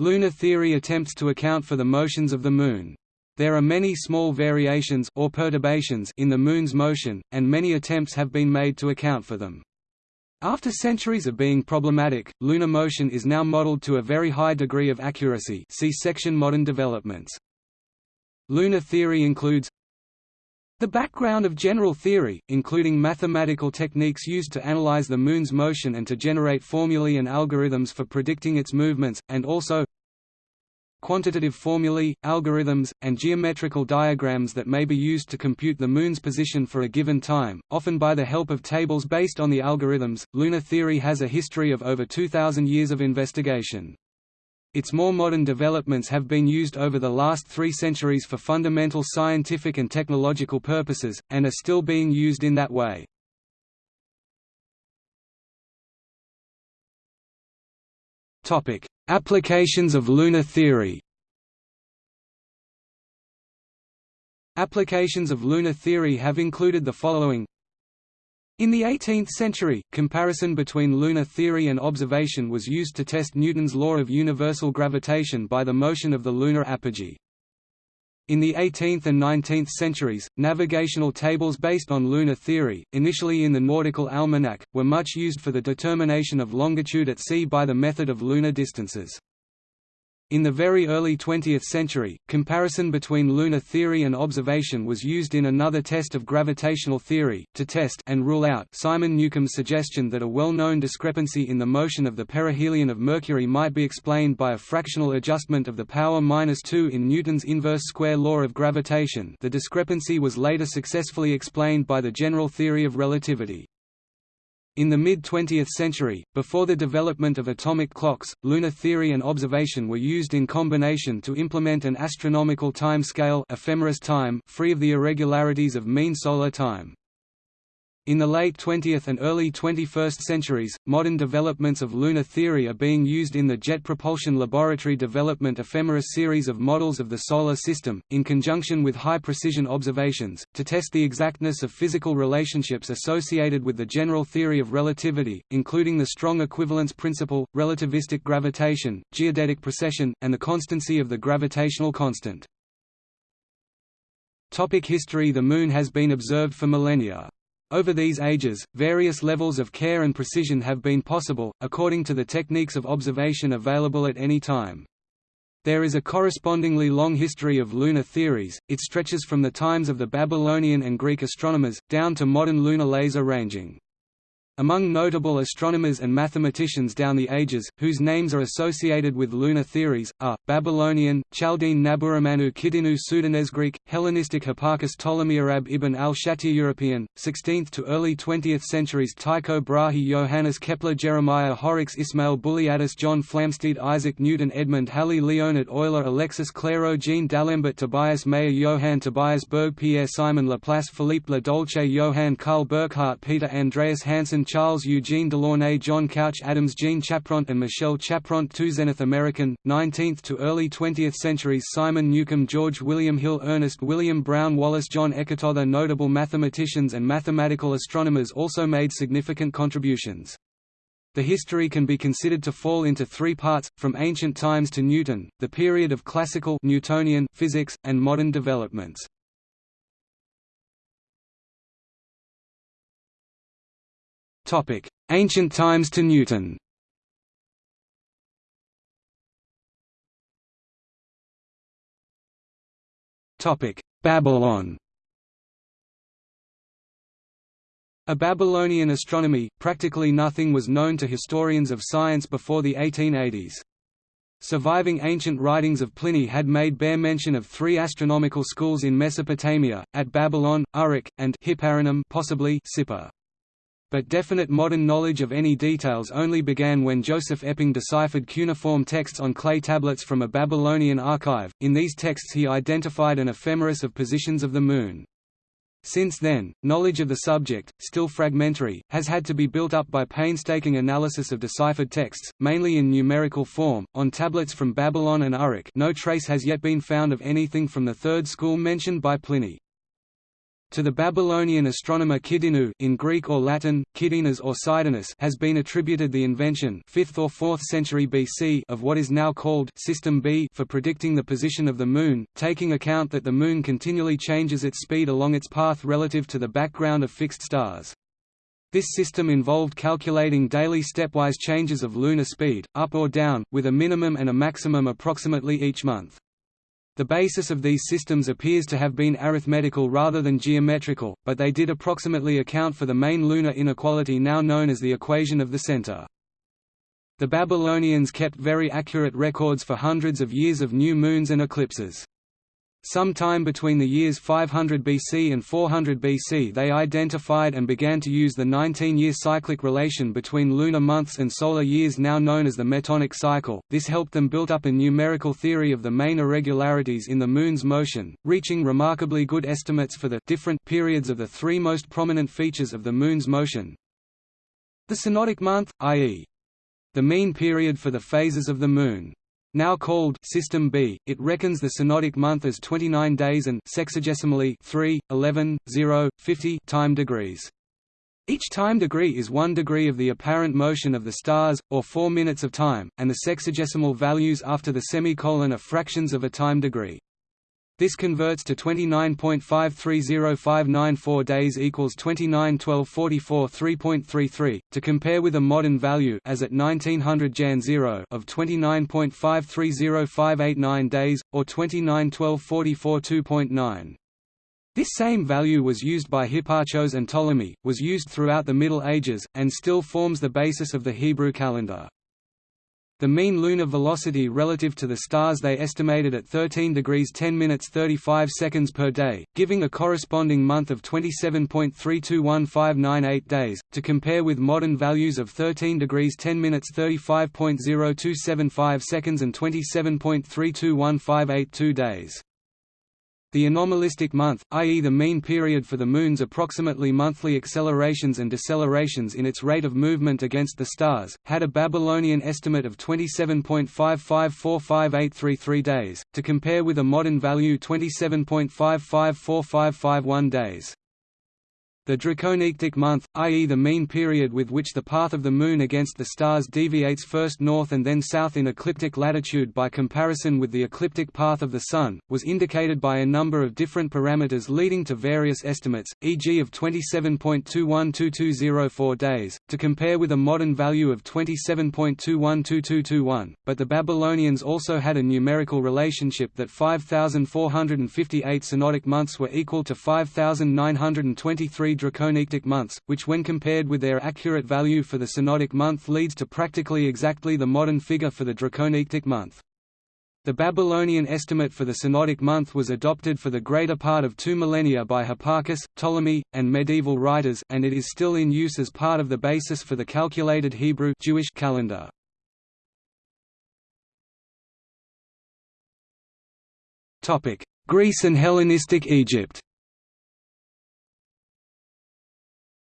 Lunar theory attempts to account for the motions of the Moon. There are many small variations or perturbations in the Moon's motion, and many attempts have been made to account for them. After centuries of being problematic, lunar motion is now modeled to a very high degree of accuracy see section Modern developments. Lunar theory includes the background of general theory, including mathematical techniques used to analyze the Moon's motion and to generate formulae and algorithms for predicting its movements, and also quantitative formulae, algorithms, and geometrical diagrams that may be used to compute the Moon's position for a given time, often by the help of tables based on the algorithms. Lunar theory has a history of over 2,000 years of investigation. Its more modern developments have been used over the last three centuries for fundamental scientific and technological purposes, and are still being used in that way. Topic: Applications of lunar theory. Applications of lunar theory have included the following in the 18th century, comparison between lunar theory and observation was used to test Newton's law of universal gravitation by the motion of the lunar apogee. In the 18th and 19th centuries, navigational tables based on lunar theory, initially in the Nautical Almanac, were much used for the determination of longitude at sea by the method of lunar distances. In the very early 20th century, comparison between lunar theory and observation was used in another test of gravitational theory, to test and rule out Simon Newcomb's suggestion that a well-known discrepancy in the motion of the perihelion of Mercury might be explained by a fractional adjustment of the power minus 2 in Newton's inverse square law of gravitation the discrepancy was later successfully explained by the general theory of relativity. In the mid-20th century, before the development of atomic clocks, lunar theory and observation were used in combination to implement an astronomical time scale ephemeris time free of the irregularities of mean solar time. In the late 20th and early 21st centuries, modern developments of lunar theory are being used in the Jet Propulsion Laboratory Development Ephemeris series of models of the Solar System, in conjunction with high-precision observations, to test the exactness of physical relationships associated with the general theory of relativity, including the strong equivalence principle, relativistic gravitation, geodetic precession, and the constancy of the gravitational constant. Topic history The Moon has been observed for millennia. Over these ages, various levels of care and precision have been possible, according to the techniques of observation available at any time. There is a correspondingly long history of lunar theories, it stretches from the times of the Babylonian and Greek astronomers, down to modern lunar laser ranging. Among notable astronomers and mathematicians down the ages, whose names are associated with lunar theories, are, Babylonian, Chaldean Naburimannu Kidinu Sudanesgreek, Hellenistic Hipparchus Ptolemyarab ibn al-Shatir European, 16th to early 20th centuries Tycho Brahe Johannes Kepler Jeremiah Horrocks Ismail Bullialdus John Flamsteed Isaac Newton Edmund Halley Leonhard Euler Alexis Clairaut Jean D'Alembert Tobias Mayer Johann Tobias Berg Pierre Simon Laplace Philippe Le Doulcet Johann Karl Burckhardt Peter Andreas Hansen Charles Eugene Delaunay John Couch Adams Jean Chapront and Michelle Chapront two Zenith American, 19th to early 20th centuries Simon Newcomb George William Hill Ernest William Brown Wallace John Eckert Other Notable mathematicians and mathematical astronomers also made significant contributions. The history can be considered to fall into three parts, from ancient times to Newton, the period of classical Newtonian physics, and modern developments. Ancient times to Newton. Babylon. A Babylonian astronomy, practically nothing was known to historians of science before the 1880s. Surviving ancient writings of Pliny had made bare mention of three astronomical schools in Mesopotamia, at Babylon, Uruk, and possibly Sippar. But definite modern knowledge of any details only began when Joseph Epping deciphered cuneiform texts on clay tablets from a Babylonian archive. In these texts he identified an ephemeris of positions of the Moon. Since then, knowledge of the subject, still fragmentary, has had to be built up by painstaking analysis of deciphered texts, mainly in numerical form, on tablets from Babylon and Uruk no trace has yet been found of anything from the third school mentioned by Pliny. To the Babylonian astronomer Kidinu in Greek or Latin, Kidinas or Sidonus has been attributed the invention 5th or 4th century BC of what is now called System B for predicting the position of the Moon, taking account that the Moon continually changes its speed along its path relative to the background of fixed stars. This system involved calculating daily stepwise changes of lunar speed, up or down, with a minimum and a maximum approximately each month. The basis of these systems appears to have been arithmetical rather than geometrical, but they did approximately account for the main lunar inequality now known as the equation of the center. The Babylonians kept very accurate records for hundreds of years of new moons and eclipses. Sometime between the years 500 BC and 400 BC they identified and began to use the 19-year cyclic relation between lunar months and solar years now known as the metonic cycle. This helped them build up a numerical theory of the main irregularities in the Moon's motion, reaching remarkably good estimates for the different periods of the three most prominent features of the Moon's motion. The synodic month, i.e. the mean period for the phases of the Moon. Now called System B, it reckons the synodic month as 29 days and sexagesimally 3, 11, 0, 50 time degrees. Each time degree is one degree of the apparent motion of the stars, or 4 minutes of time, and the sexagesimal values after the semicolon are fractions of a time degree. This converts to 29.530594 days equals 291244 3.33 to compare with a modern value as at 1900 Jan 0 of 29.530589 days or 291244 2.9. This same value was used by Hipparchus and Ptolemy, was used throughout the Middle Ages, and still forms the basis of the Hebrew calendar. The mean lunar velocity relative to the stars they estimated at 13 degrees 10 minutes 35 seconds per day, giving a corresponding month of 27.321598 days, to compare with modern values of 13 degrees 10 minutes 35.0275 seconds and 27.321582 days. The anomalistic month, i.e. the mean period for the Moon's approximately monthly accelerations and decelerations in its rate of movement against the stars, had a Babylonian estimate of 27.5545833 days, to compare with a modern value 27.554551 days. The Draconitic month, i.e. the mean period with which the path of the Moon against the stars deviates first north and then south in ecliptic latitude by comparison with the ecliptic path of the Sun, was indicated by a number of different parameters leading to various estimates, e.g. of 27.212204 days, to compare with a modern value of 27.212221, but the Babylonians also had a numerical relationship that 5,458 synodic months were equal to 5,923 Draconitic months, which when compared with their accurate value for the synodic month leads to practically exactly the modern figure for the Draconitic month. The Babylonian estimate for the synodic month was adopted for the greater part of two millennia by Hipparchus, Ptolemy, and medieval writers and it is still in use as part of the basis for the calculated Hebrew Jewish calendar. Greece and Hellenistic Egypt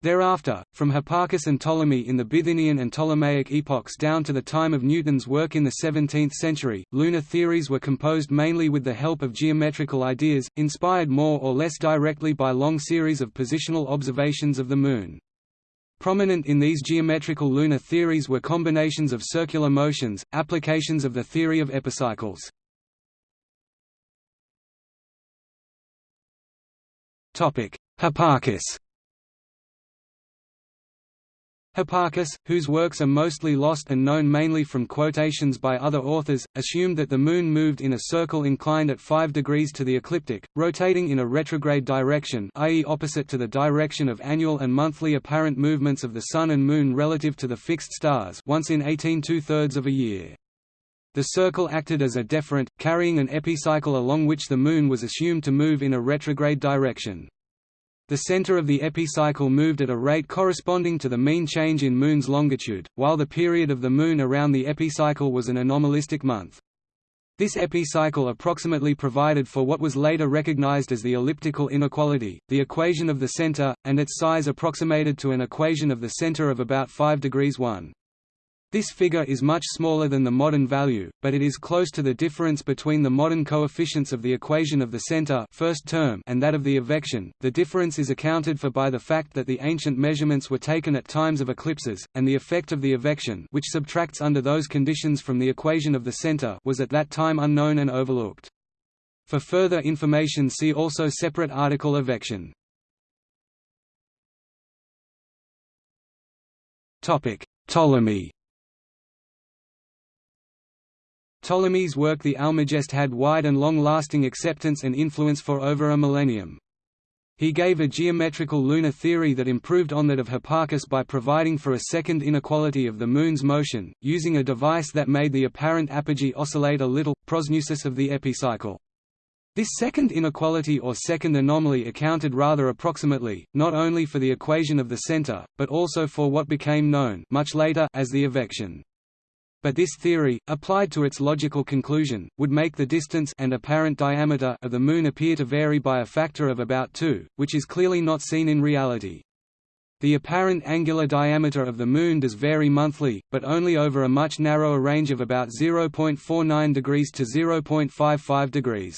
Thereafter, from Hipparchus and Ptolemy in the Bithynian and Ptolemaic epochs down to the time of Newton's work in the 17th century, lunar theories were composed mainly with the help of geometrical ideas, inspired more or less directly by long series of positional observations of the Moon. Prominent in these geometrical lunar theories were combinations of circular motions, applications of the theory of epicycles. Hipparchus Hipparchus, whose works are mostly lost and known mainly from quotations by other authors, assumed that the Moon moved in a circle inclined at 5 degrees to the ecliptic, rotating in a retrograde direction i.e. opposite to the direction of annual and monthly apparent movements of the Sun and Moon relative to the fixed stars once in 18 two-thirds of a year. The circle acted as a deferent, carrying an epicycle along which the Moon was assumed to move in a retrograde direction. The center of the epicycle moved at a rate corresponding to the mean change in Moon's longitude, while the period of the Moon around the epicycle was an anomalistic month. This epicycle approximately provided for what was later recognized as the elliptical inequality, the equation of the center, and its size approximated to an equation of the center of about 5 degrees 1. This figure is much smaller than the modern value, but it is close to the difference between the modern coefficients of the equation of the center first term and that of the evection. The difference is accounted for by the fact that the ancient measurements were taken at times of eclipses, and the effect of the evection which subtracts under those conditions from the equation of the center was at that time unknown and overlooked. For further information see also separate article evection. Ptolemy Ptolemy's work The Almagest had wide and long-lasting acceptance and influence for over a millennium. He gave a geometrical lunar theory that improved on that of Hipparchus by providing for a second inequality of the Moon's motion, using a device that made the apparent apogee oscillate a little, prosneusis of the epicycle. This second inequality or second anomaly accounted rather approximately, not only for the equation of the center, but also for what became known much later as the evection. But this theory, applied to its logical conclusion, would make the distance and apparent diameter of the Moon appear to vary by a factor of about 2, which is clearly not seen in reality. The apparent angular diameter of the Moon does vary monthly, but only over a much narrower range of about 0.49 degrees to 0.55 degrees.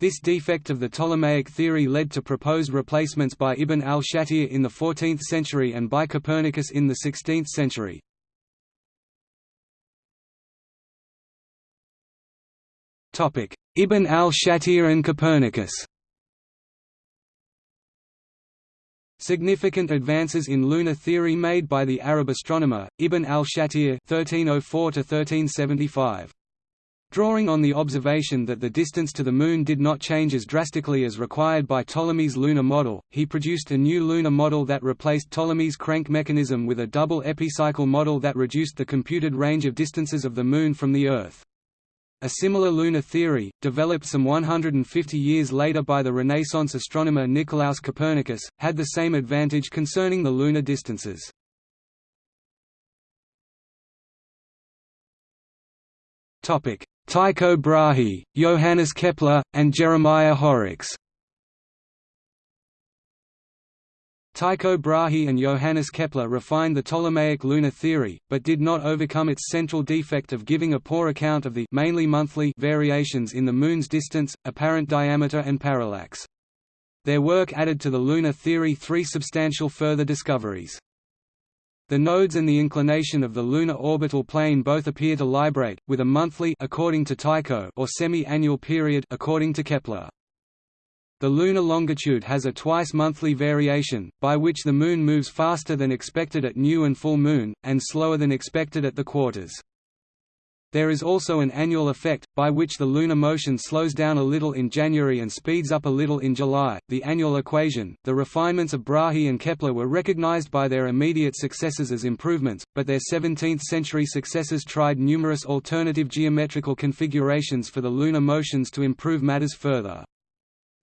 This defect of the Ptolemaic theory led to proposed replacements by Ibn al-Shatir in the 14th century and by Copernicus in the 16th century. Ibn al-Shatir and Copernicus Significant advances in lunar theory made by the Arab astronomer, Ibn al-Shatir (1304–1375). Drawing on the observation that the distance to the Moon did not change as drastically as required by Ptolemy's lunar model, he produced a new lunar model that replaced Ptolemy's crank mechanism with a double epicycle model that reduced the computed range of distances of the Moon from the Earth. A similar lunar theory, developed some 150 years later by the Renaissance astronomer Nicolaus Copernicus, had the same advantage concerning the lunar distances. Tycho Brahe, Johannes Kepler, and Jeremiah Horrocks Tycho Brahe and Johannes Kepler refined the Ptolemaic lunar theory, but did not overcome its central defect of giving a poor account of the mainly monthly variations in the Moon's distance, apparent diameter and parallax. Their work added to the lunar theory three substantial further discoveries. The nodes and the inclination of the lunar orbital plane both appear to librate, with a monthly according to Tycho or semi-annual period according to Kepler. The lunar longitude has a twice-monthly variation, by which the Moon moves faster than expected at new and full moon, and slower than expected at the quarters. There is also an annual effect, by which the lunar motion slows down a little in January and speeds up a little in July. The annual equation, the refinements of Brahe and Kepler were recognized by their immediate successors as improvements, but their 17th century successors tried numerous alternative geometrical configurations for the lunar motions to improve matters further.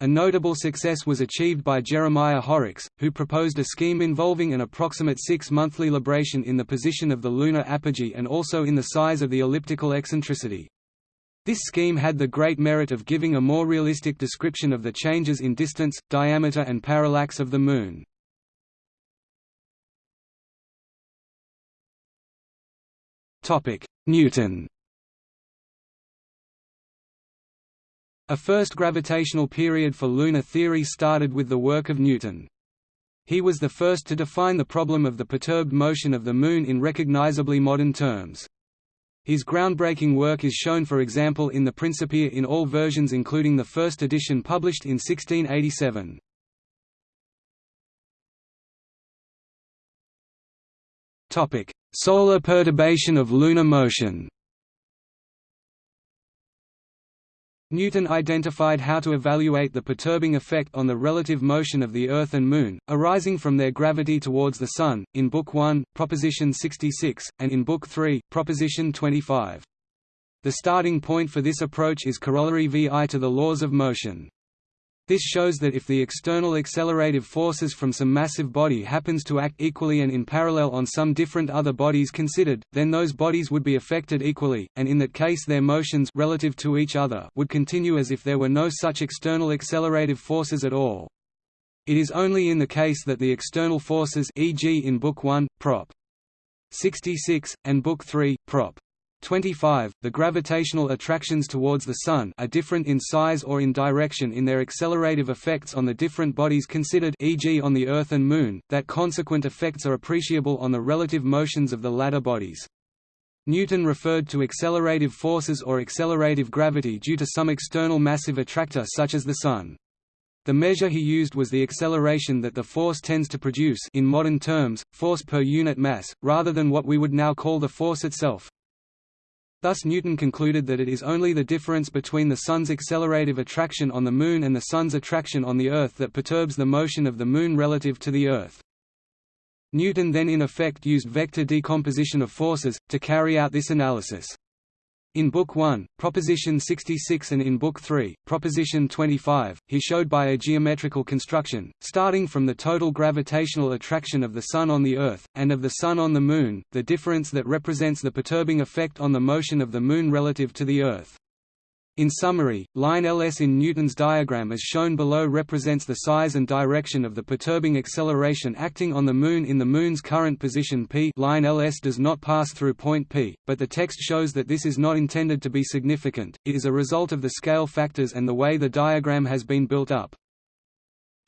A notable success was achieved by Jeremiah Horrocks, who proposed a scheme involving an approximate six-monthly libration in the position of the lunar apogee and also in the size of the elliptical eccentricity. This scheme had the great merit of giving a more realistic description of the changes in distance, diameter and parallax of the Moon. Newton A first gravitational period for lunar theory started with the work of Newton. He was the first to define the problem of the perturbed motion of the Moon in recognizably modern terms. His groundbreaking work is shown for example in the Principia in all versions including the first edition published in 1687. Solar perturbation of lunar motion Newton identified how to evaluate the perturbing effect on the relative motion of the Earth and Moon, arising from their gravity towards the Sun, in Book 1, Proposition 66, and in Book 3, Proposition 25. The starting point for this approach is corollary VI to the laws of motion. This shows that if the external accelerative forces from some massive body happens to act equally and in parallel on some different other bodies considered, then those bodies would be affected equally, and in that case their motions relative to each other would continue as if there were no such external accelerative forces at all. It is only in the case that the external forces e.g. in Book 1, Prop. 66, and Book 3, Prop. 25, the gravitational attractions towards the Sun are different in size or in direction in their accelerative effects on the different bodies considered e.g. on the Earth and Moon, that consequent effects are appreciable on the relative motions of the latter bodies. Newton referred to accelerative forces or accelerative gravity due to some external massive attractor such as the Sun. The measure he used was the acceleration that the force tends to produce in modern terms, force per unit mass, rather than what we would now call the force itself. Thus Newton concluded that it is only the difference between the Sun's accelerative attraction on the Moon and the Sun's attraction on the Earth that perturbs the motion of the Moon relative to the Earth. Newton then in effect used vector decomposition of forces, to carry out this analysis. In Book 1, Proposition 66 and in Book 3, Proposition 25, he showed by a geometrical construction, starting from the total gravitational attraction of the Sun on the Earth, and of the Sun on the Moon, the difference that represents the perturbing effect on the motion of the Moon relative to the Earth. In summary, line Ls in Newton's diagram as shown below represents the size and direction of the perturbing acceleration acting on the Moon in the Moon's current position p line Ls does not pass through point p, but the text shows that this is not intended to be significant, it is a result of the scale factors and the way the diagram has been built up.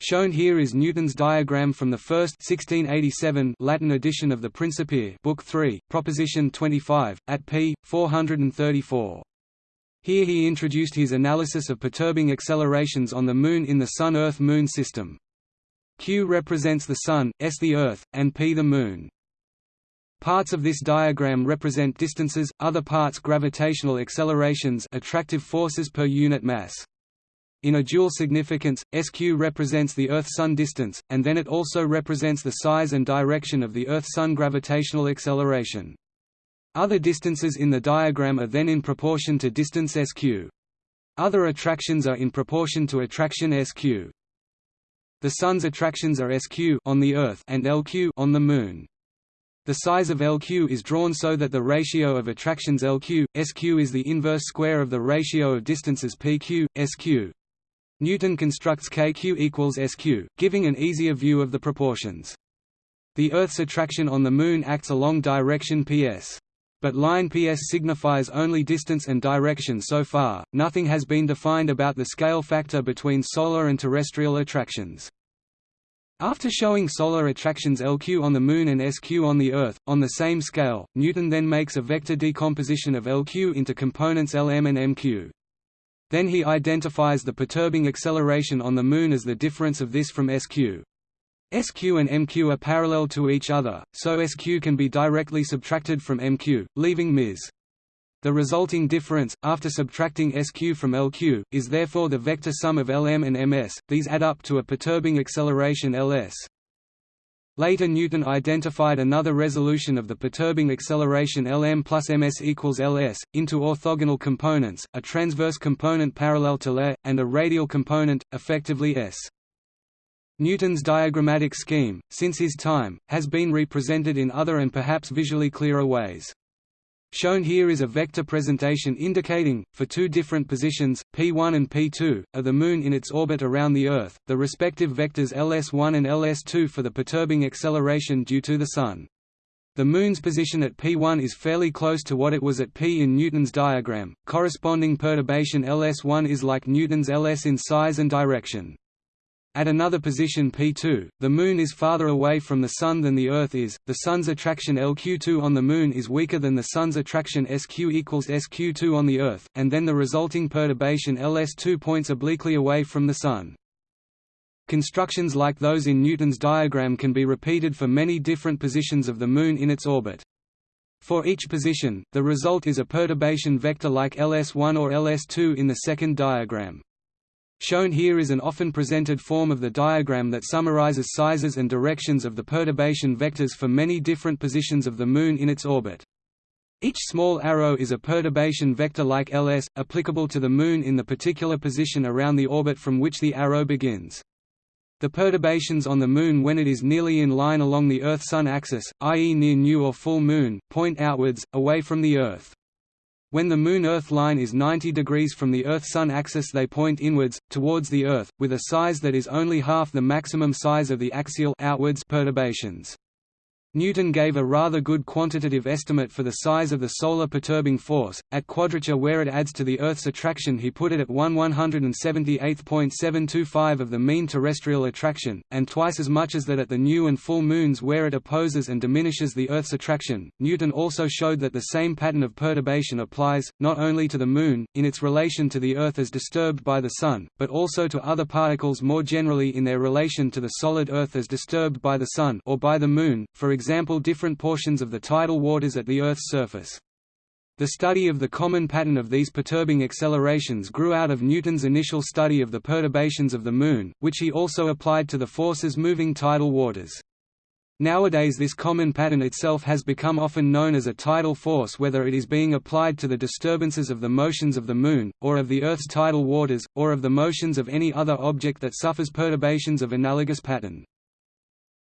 Shown here is Newton's diagram from the first 1687 Latin edition of the Principia Book 3, Proposition 25, at p. 434. Here he introduced his analysis of perturbing accelerations on the Moon in the Sun-Earth-Moon system. Q represents the Sun, S the Earth, and P the Moon. Parts of this diagram represent distances, other parts gravitational accelerations attractive forces per unit mass. In a dual significance, SQ represents the Earth-Sun distance, and then it also represents the size and direction of the Earth-Sun gravitational acceleration. Other distances in the diagram are then in proportion to distance SQ. Other attractions are in proportion to attraction SQ. The Sun's attractions are SQ on the Earth and LQ on the Moon. The size of LQ is drawn so that the ratio of attractions LQ, SQ is the inverse square of the ratio of distances PQ, SQ. Newton constructs KQ equals SQ, giving an easier view of the proportions. The Earth's attraction on the Moon acts along direction PS. But line PS signifies only distance and direction so far, nothing has been defined about the scale factor between solar and terrestrial attractions. After showing solar attractions LQ on the Moon and SQ on the Earth, on the same scale, Newton then makes a vector decomposition of LQ into components Lm and Mq. Then he identifies the perturbing acceleration on the Moon as the difference of this from SQ. SQ and MQ are parallel to each other, so SQ can be directly subtracted from MQ, leaving Ms. The resulting difference, after subtracting SQ from LQ, is therefore the vector sum of Lm and Ms, these add up to a perturbing acceleration Ls. Later Newton identified another resolution of the perturbing acceleration Lm plus ms equals Ls, into orthogonal components, a transverse component parallel to L, and a radial component, effectively S. Newton's diagrammatic scheme, since his time, has been represented in other and perhaps visually clearer ways. Shown here is a vector presentation indicating, for two different positions, p1 and p2, of the Moon in its orbit around the Earth, the respective vectors ls1 and ls2 for the perturbing acceleration due to the Sun. The Moon's position at p1 is fairly close to what it was at p in Newton's diagram, corresponding perturbation ls1 is like Newton's ls in size and direction. At another position P2, the Moon is farther away from the Sun than the Earth is, the Sun's attraction LQ2 on the Moon is weaker than the Sun's attraction SQ equals SQ2 on the Earth, and then the resulting perturbation LS2 points obliquely away from the Sun. Constructions like those in Newton's diagram can be repeated for many different positions of the Moon in its orbit. For each position, the result is a perturbation vector like LS1 or LS2 in the second diagram. Shown here is an often presented form of the diagram that summarizes sizes and directions of the perturbation vectors for many different positions of the Moon in its orbit. Each small arrow is a perturbation vector like Ls, applicable to the Moon in the particular position around the orbit from which the arrow begins. The perturbations on the Moon when it is nearly in line along the Earth-Sun axis, i.e. near new or full Moon, point outwards, away from the Earth. When the Moon-Earth line is 90 degrees from the Earth-Sun axis they point inwards, towards the Earth, with a size that is only half the maximum size of the axial outwards perturbations. Newton gave a rather good quantitative estimate for the size of the solar perturbing force. At quadrature where it adds to the Earth's attraction he put it at 1 178.725 of the mean terrestrial attraction, and twice as much as that at the new and full moons where it opposes and diminishes the Earth's attraction. Newton also showed that the same pattern of perturbation applies, not only to the Moon, in its relation to the Earth as disturbed by the Sun, but also to other particles more generally in their relation to the solid Earth as disturbed by the Sun or by the Moon, for example different portions of the tidal waters at the Earth's surface. The study of the common pattern of these perturbing accelerations grew out of Newton's initial study of the perturbations of the Moon, which he also applied to the forces moving tidal waters. Nowadays this common pattern itself has become often known as a tidal force whether it is being applied to the disturbances of the motions of the Moon, or of the Earth's tidal waters, or of the motions of any other object that suffers perturbations of analogous pattern.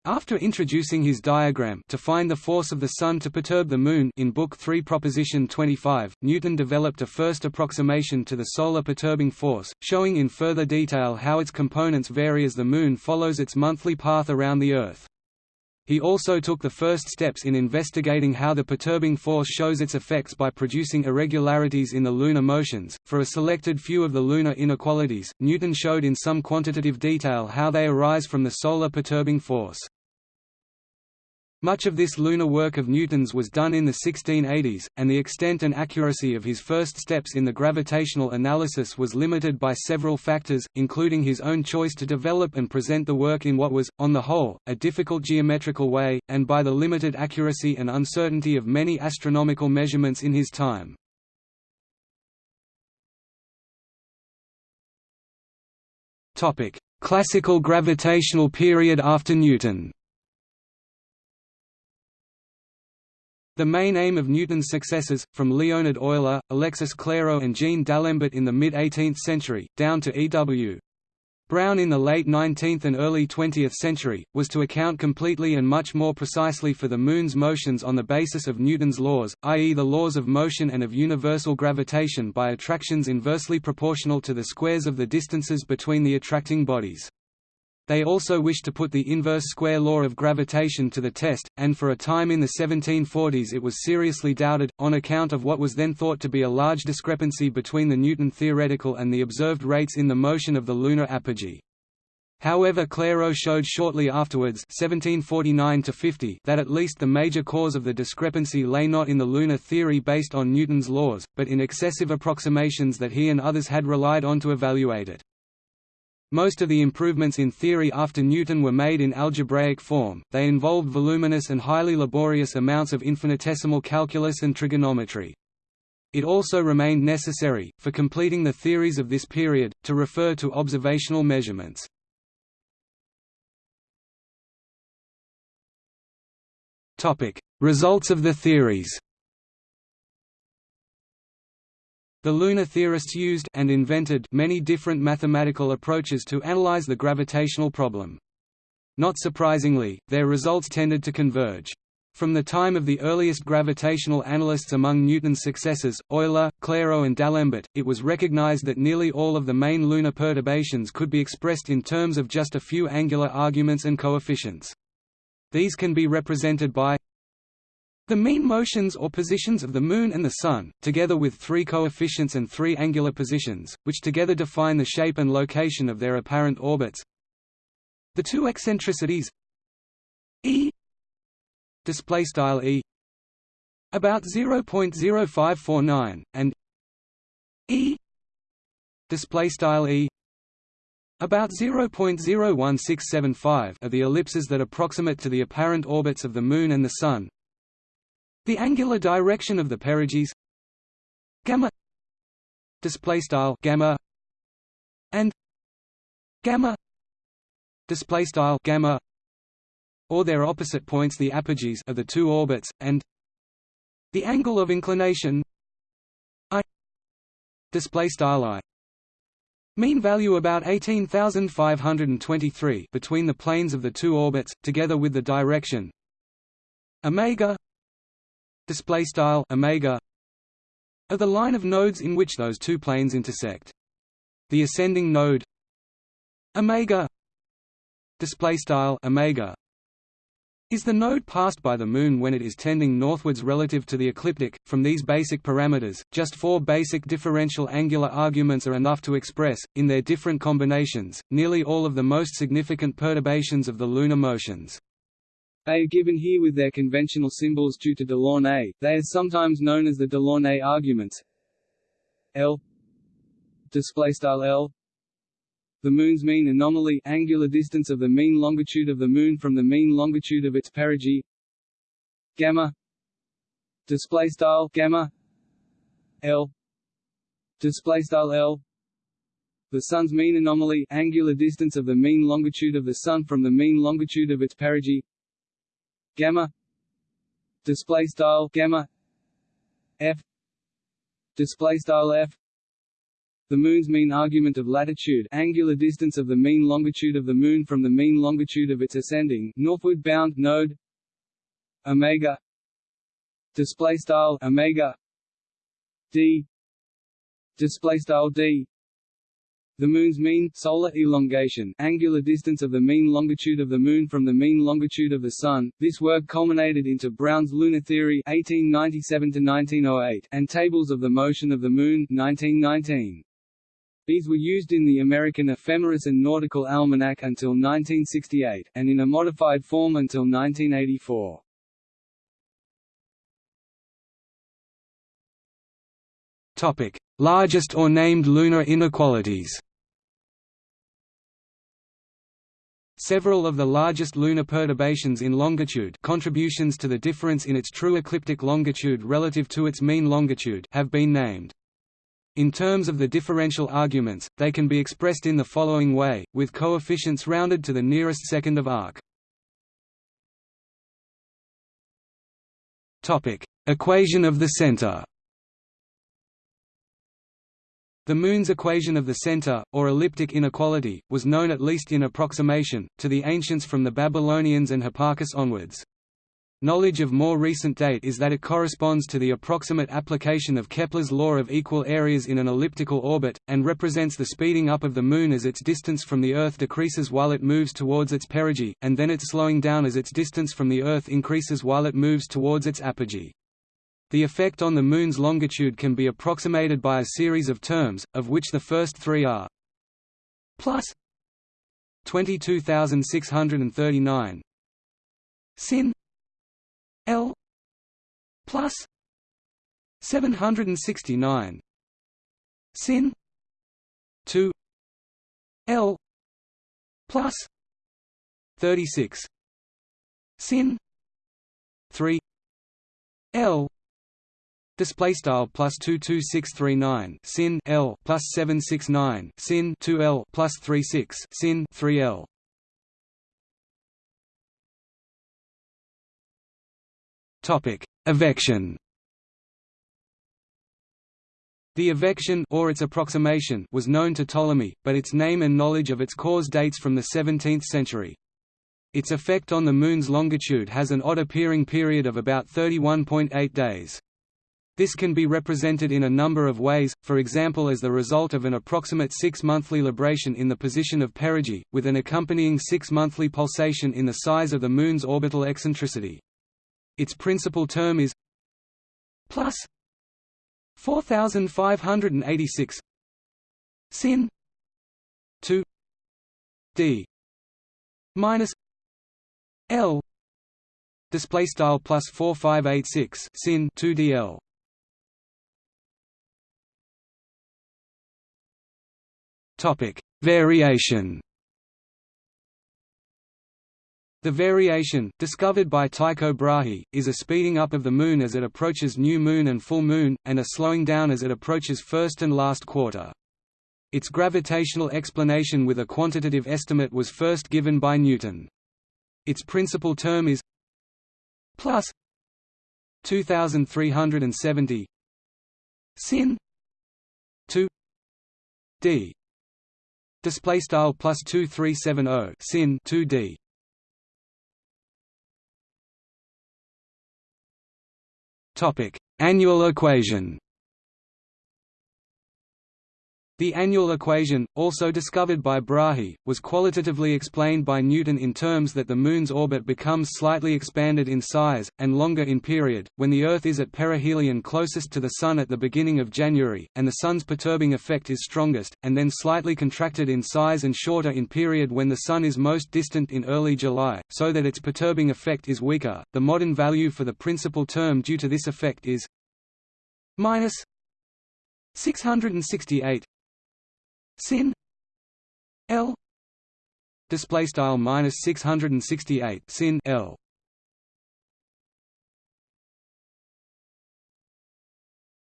After introducing his diagram to find the force of the Sun to perturb the Moon in Book 3 Proposition 25, Newton developed a first approximation to the solar perturbing force, showing in further detail how its components vary as the Moon follows its monthly path around the Earth. He also took the first steps in investigating how the perturbing force shows its effects by producing irregularities in the lunar motions. For a selected few of the lunar inequalities, Newton showed in some quantitative detail how they arise from the solar perturbing force. Much of this lunar work of Newton's was done in the 1680s, and the extent and accuracy of his first steps in the gravitational analysis was limited by several factors, including his own choice to develop and present the work in what was, on the whole, a difficult geometrical way, and by the limited accuracy and uncertainty of many astronomical measurements in his time. Classical gravitational period after Newton The main aim of Newton's successors, from Leonhard Euler, Alexis Clairaut and Jean D'Alembert in the mid-18th century, down to E.W. Brown in the late 19th and early 20th century, was to account completely and much more precisely for the Moon's motions on the basis of Newton's laws, i.e. the laws of motion and of universal gravitation by attractions inversely proportional to the squares of the distances between the attracting bodies. They also wished to put the inverse square law of gravitation to the test, and for a time in the 1740s it was seriously doubted, on account of what was then thought to be a large discrepancy between the Newton theoretical and the observed rates in the motion of the lunar apogee. However Clairaut showed shortly afterwards 1749 that at least the major cause of the discrepancy lay not in the lunar theory based on Newton's laws, but in excessive approximations that he and others had relied on to evaluate it. Most of the improvements in theory after Newton were made in algebraic form, they involved voluminous and highly laborious amounts of infinitesimal calculus and trigonometry. It also remained necessary, for completing the theories of this period, to refer to observational measurements. Results of the theories The lunar theorists used and invented many different mathematical approaches to analyze the gravitational problem. Not surprisingly, their results tended to converge. From the time of the earliest gravitational analysts among Newton's successors, Euler, Clairaut and D'Alembert, it was recognized that nearly all of the main lunar perturbations could be expressed in terms of just a few angular arguments and coefficients. These can be represented by the mean motions or positions of the Moon and the Sun, together with three coefficients and three angular positions, which together define the shape and location of their apparent orbits. The two eccentricities e display style e about 0.0549 and e display style e about 0.01675 are the ellipses that approximate to the apparent orbits of the Moon and the Sun, the angular direction of the perigees gamma display style gamma and gamma display style gamma or their opposite points the apogees of the two orbits and the angle of inclination i display style i. Mean value about 18523 between the planes of the two orbits together with the direction omega display style omega of the line of nodes in which those two planes intersect. The ascending node omega display style omega is the node passed by the Moon when it is tending northwards relative to the ecliptic. From these basic parameters, just four basic differential angular arguments are enough to express, in their different combinations, nearly all of the most significant perturbations of the lunar motions. They are given here with their conventional symbols due to Delaunay. They are sometimes known as the Delaunay arguments. L. L. The Moon's mean anomaly angular distance of the mean longitude of the Moon from the mean longitude of its perigee. Gamma. Display style gamma. L. Display style L. The Sun's mean anomaly angular distance of the mean longitude of the Sun from the mean longitude of its perigee gamma. Display style gamma. F. Display style F. The Moon's mean argument of latitude angular distance of the mean longitude of the Moon from the mean longitude of its ascending northward bound node. Omega. Display style omega. D. Display style d the Moon's mean solar elongation angular distance of the mean longitude of the Moon from the mean longitude of the Sun. This work culminated into Brown's lunar theory (1897–1908) and tables of the motion of the Moon (1919). These were used in the American Ephemeris and Nautical Almanac until 1968, and in a modified form until 1984. Topic: Largest or named lunar inequalities. Several of the largest lunar perturbations in longitude contributions to the difference in its true ecliptic longitude relative to its mean longitude have been named. In terms of the differential arguments, they can be expressed in the following way, with coefficients rounded to the nearest second of arc. Equation of the center The Moon's equation of the center, or elliptic inequality, was known at least in approximation, to the ancients from the Babylonians and Hipparchus onwards. Knowledge of more recent date is that it corresponds to the approximate application of Kepler's law of equal areas in an elliptical orbit, and represents the speeding up of the Moon as its distance from the Earth decreases while it moves towards its perigee, and then its slowing down as its distance from the Earth increases while it moves towards its apogee. The effect on the Moon's longitude can be approximated by a series of terms, of which the first three are plus 22,639 sin L plus seven hundred and sixty nine sin two L plus thirty six sin three L Display style plus two two six three nine sin L plus seven six nine sin two L plus three six sin three L Topic: Evection. The evection or its approximation was known to Ptolemy, but its name and knowledge of its cause dates from the 17th century. Its effect on the Moon's longitude has an odd appearing period of about 31.8 days. This can be represented in a number of ways, for example as the result of an approximate six-monthly libration in the position of perigee, with an accompanying six-monthly pulsation in the size of the Moon's orbital eccentricity. Its principal term is plus 4586 sin 2 d minus l display style plus 4586 sin 2 dl topic variation the variation, discovered by Tycho Brahe, is a speeding up of the Moon as it approaches new moon and full moon, and a slowing down as it approaches first and last quarter. Its gravitational explanation with a quantitative estimate was first given by Newton. Its principal term is plus 2370 sin 2 d display style plus 2370 sin 2 d Topic: Annual equation. The annual equation, also discovered by Brahe, was qualitatively explained by Newton in terms that the Moon's orbit becomes slightly expanded in size, and longer in period, when the Earth is at perihelion closest to the Sun at the beginning of January, and the Sun's perturbing effect is strongest, and then slightly contracted in size and shorter in period when the Sun is most distant in early July, so that its perturbing effect is weaker. The modern value for the principal term due to this effect is minus 668 sin. L. Display style minus 668 sin L.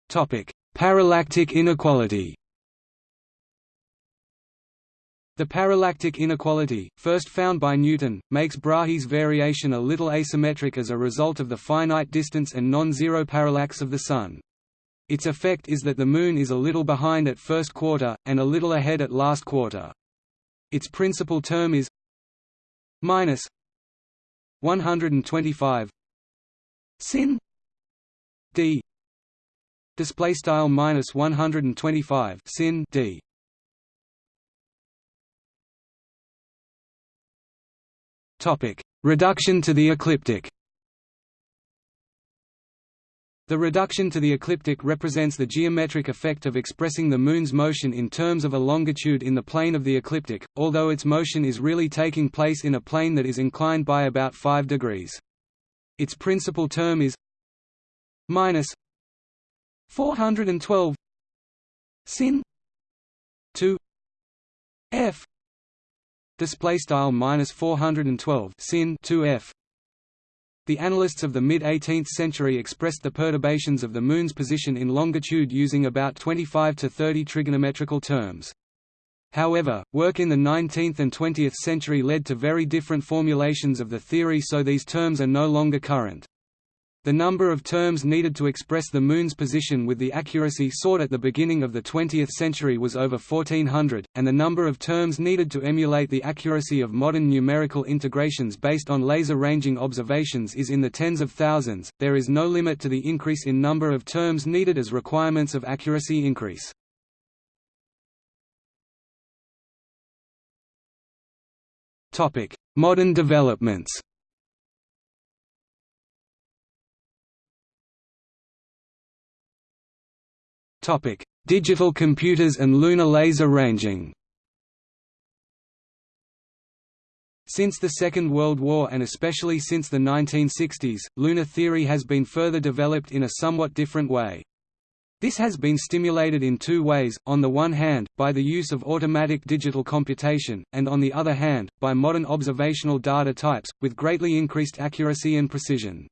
Topic. Parallactic inequality. The parallactic inequality, first found by Newton, makes Brahe's variation a little asymmetric as a result of the finite distance and non-zero parallax of the Sun. Its effect is that the Moon is a little behind at first quarter, and a little ahead at last quarter. Its principal term is minus 125 sin d. Display style minus 125 sin d. Topic. Reduction to the ecliptic the reduction to the ecliptic represents the geometric effect of expressing the Moon's motion in terms of a longitude in the plane of the ecliptic, although its motion is really taking place in a plane that is inclined by about 5 degrees. Its principal term is minus 412 sin 2 f display style minus 412 sin 2 f the analysts of the mid-18th century expressed the perturbations of the Moon's position in longitude using about 25 to 30 trigonometrical terms. However, work in the 19th and 20th century led to very different formulations of the theory so these terms are no longer current. The number of terms needed to express the Moon's position with the accuracy sought at the beginning of the 20th century was over 1400, and the number of terms needed to emulate the accuracy of modern numerical integrations based on laser ranging observations is in the tens of thousands. There is no limit to the increase in number of terms needed as requirements of accuracy increase. Topic: Modern developments. Digital computers and lunar laser ranging. Since the Second World War and especially since the 1960s, lunar theory has been further developed in a somewhat different way. This has been stimulated in two ways, on the one hand, by the use of automatic digital computation, and on the other hand, by modern observational data types, with greatly increased accuracy and precision.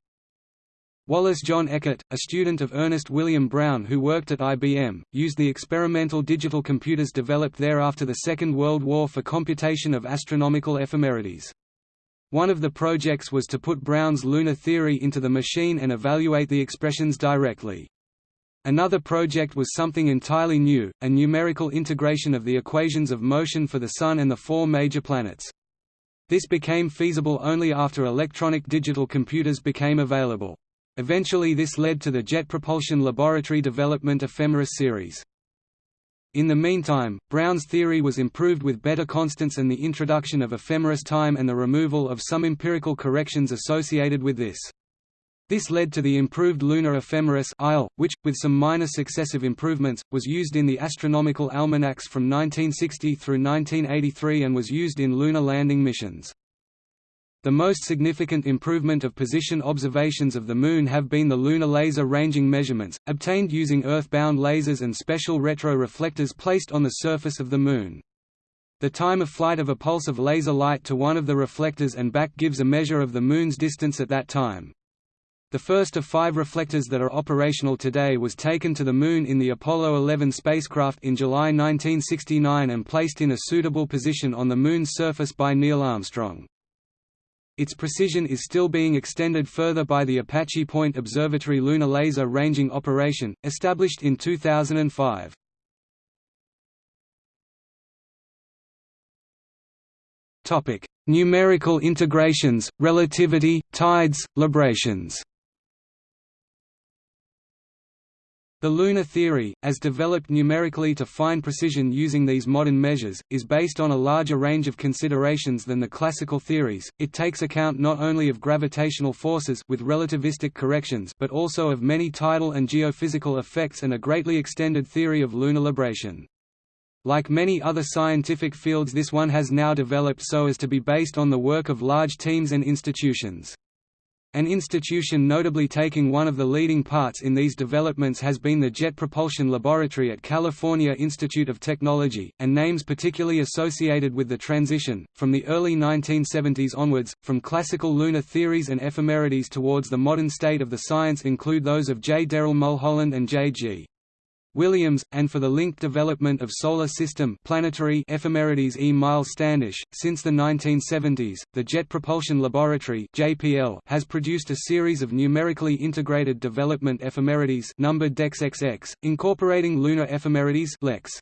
Wallace John Eckert, a student of Ernest William Brown who worked at IBM, used the experimental digital computers developed there after the Second World War for computation of astronomical ephemerides. One of the projects was to put Brown's lunar theory into the machine and evaluate the expressions directly. Another project was something entirely new, a numerical integration of the equations of motion for the Sun and the four major planets. This became feasible only after electronic digital computers became available. Eventually this led to the Jet Propulsion Laboratory development Ephemeris series. In the meantime, Brown's theory was improved with better constants and the introduction of ephemeris time and the removal of some empirical corrections associated with this. This led to the improved lunar ephemeris which, with some minor successive improvements, was used in the astronomical almanacs from 1960 through 1983 and was used in lunar landing missions. The most significant improvement of position observations of the Moon have been the lunar laser ranging measurements, obtained using Earth-bound lasers and special retroreflectors placed on the surface of the Moon. The time of flight of a pulse of laser light to one of the reflectors and back gives a measure of the Moon's distance at that time. The first of five reflectors that are operational today was taken to the Moon in the Apollo 11 spacecraft in July 1969 and placed in a suitable position on the Moon's surface by Neil Armstrong. Its precision is still being extended further by the Apache Point Observatory Lunar Laser Ranging Operation, established in 2005. Topic: Numerical integrations, relativity, tides, librations. The lunar theory, as developed numerically to fine precision using these modern measures, is based on a larger range of considerations than the classical theories. It takes account not only of gravitational forces with relativistic corrections but also of many tidal and geophysical effects and a greatly extended theory of lunar libration. Like many other scientific fields this one has now developed so as to be based on the work of large teams and institutions. An institution notably taking one of the leading parts in these developments has been the Jet Propulsion Laboratory at California Institute of Technology, and names particularly associated with the transition, from the early 1970s onwards, from classical lunar theories and ephemerides towards the modern state of the science include those of J. Darrell Mulholland and J. G. Williams, and for the linked development of solar system planetary ephemerides E. Miles Standish. Since the 1970s, the Jet Propulsion Laboratory (JPL) has produced a series of numerically integrated development ephemerides numbered DEX-XX, incorporating lunar ephemerides (LEX).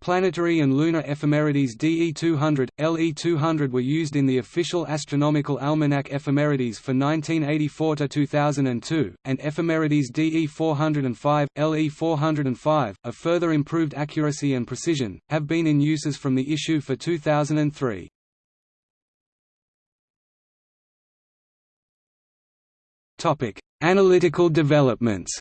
Planetary and lunar ephemerides DE200, LE200 were used in the official astronomical almanac Ephemerides for 1984–2002, and ephemerides DE405, LE405, of further improved accuracy and precision, have been in uses from the issue for 2003. Analytical developments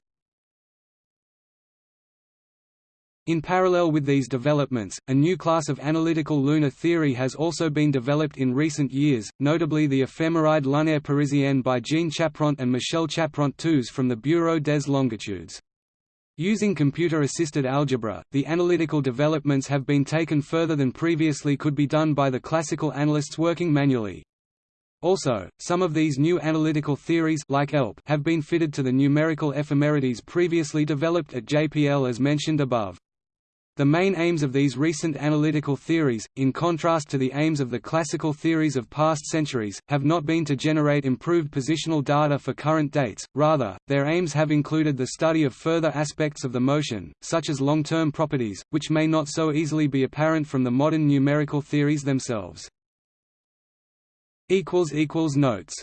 In parallel with these developments, a new class of analytical lunar theory has also been developed in recent years, notably the ephemeride lunaire parisienne by Jean Chapront and Michelle Chapront-Touzé from the Bureau des Longitudes. Using computer-assisted algebra, the analytical developments have been taken further than previously could be done by the classical analysts working manually. Also, some of these new analytical theories like ELP have been fitted to the numerical ephemerides previously developed at JPL as mentioned above. The main aims of these recent analytical theories, in contrast to the aims of the classical theories of past centuries, have not been to generate improved positional data for current dates, rather, their aims have included the study of further aspects of the motion, such as long-term properties, which may not so easily be apparent from the modern numerical theories themselves. Notes